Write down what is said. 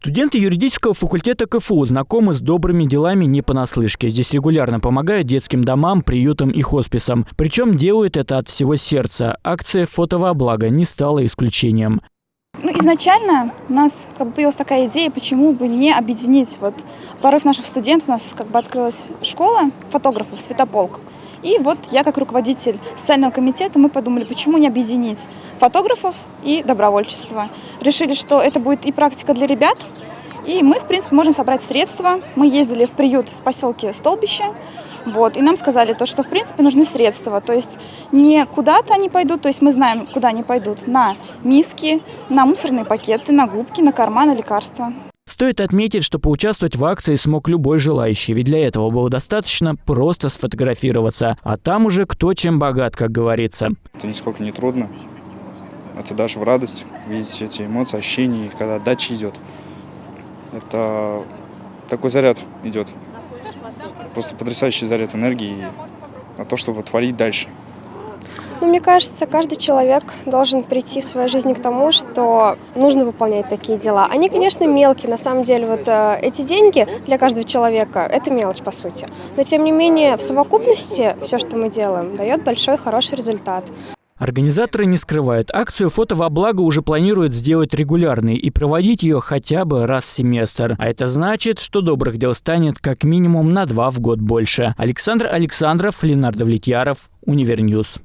Студенты юридического факультета КФУ знакомы с добрыми делами не понаслышке. Здесь регулярно помогают детским домам, приютам и хосписам. Причем делают это от всего сердца. Акция «Фото во благо» не стала исключением. Ну, изначально у нас как бы появилась такая идея, почему бы не объединить. Вот порыв наших студентов, у нас как бы открылась школа фотографов «Светополк». И вот я как руководитель социального комитета, мы подумали, почему не объединить фотографов и добровольчество. Решили, что это будет и практика для ребят, и мы, в принципе, можем собрать средства. Мы ездили в приют в поселке Столбище, вот, и нам сказали то, что, в принципе, нужны средства. То есть не куда-то они пойдут, то есть мы знаем, куда они пойдут. На миски, на мусорные пакеты, на губки, на карманы, лекарства. Стоит отметить, что поучаствовать в акции смог любой желающий, ведь для этого было достаточно просто сфотографироваться. А там уже кто чем богат, как говорится. Это нисколько не трудно. Это даже в радость видеть эти эмоции, ощущения, когда отдача идет. Это такой заряд идет. Просто потрясающий заряд энергии на то, чтобы творить дальше. Ну, мне кажется, каждый человек должен прийти в своей жизни к тому, что нужно выполнять такие дела. Они, конечно, мелкие, на самом деле, вот э, эти деньги для каждого человека – это мелочь, по сути. Но, тем не менее, в совокупности все, что мы делаем, дает большой, хороший результат. Организаторы не скрывают, акцию «Фото во благо» уже планируют сделать регулярной и проводить ее хотя бы раз в семестр. А это значит, что добрых дел станет как минимум на два в год больше. Александр Александров, Ленар Давлетьяров, Univer News.